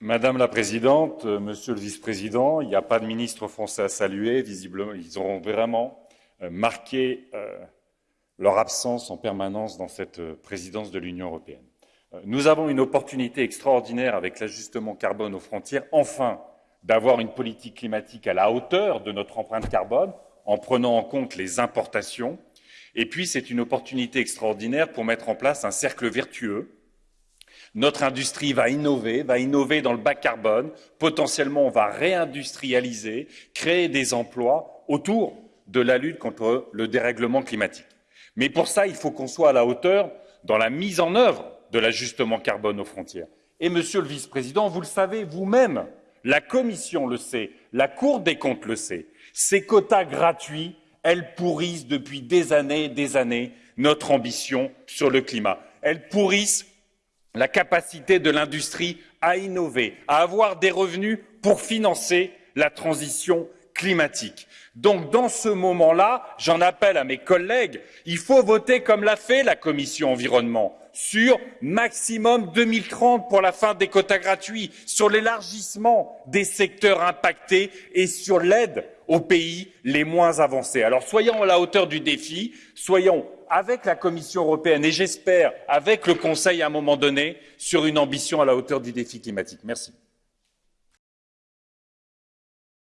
Madame la Présidente, euh, Monsieur le Vice-président, il n'y a pas de ministre français à saluer. Visiblement, ils auront vraiment euh, marqué euh, leur absence en permanence dans cette présidence de l'Union européenne. Nous avons une opportunité extraordinaire avec l'ajustement carbone aux frontières, enfin, d'avoir une politique climatique à la hauteur de notre empreinte carbone, en prenant en compte les importations. Et puis, c'est une opportunité extraordinaire pour mettre en place un cercle vertueux notre industrie va innover, va innover dans le bas carbone. Potentiellement, on va réindustrialiser, créer des emplois autour de la lutte contre le dérèglement climatique. Mais pour ça, il faut qu'on soit à la hauteur dans la mise en œuvre de l'ajustement carbone aux frontières. Et Monsieur le Vice-président, vous le savez vous-même, la Commission le sait, la Cour des comptes le sait, ces quotas gratuits, elles pourrissent depuis des années et des années notre ambition sur le climat. Elles pourrissent la capacité de l'industrie à innover, à avoir des revenus pour financer la transition climatique. Donc, dans ce moment-là, j'en appelle à mes collègues, il faut voter comme l'a fait la commission environnement sur maximum 2030 pour la fin des quotas gratuits, sur l'élargissement des secteurs impactés et sur l'aide aux pays les moins avancés. Alors soyons à la hauteur du défi, soyons avec la Commission européenne et j'espère avec le Conseil à un moment donné sur une ambition à la hauteur du défi climatique. Merci.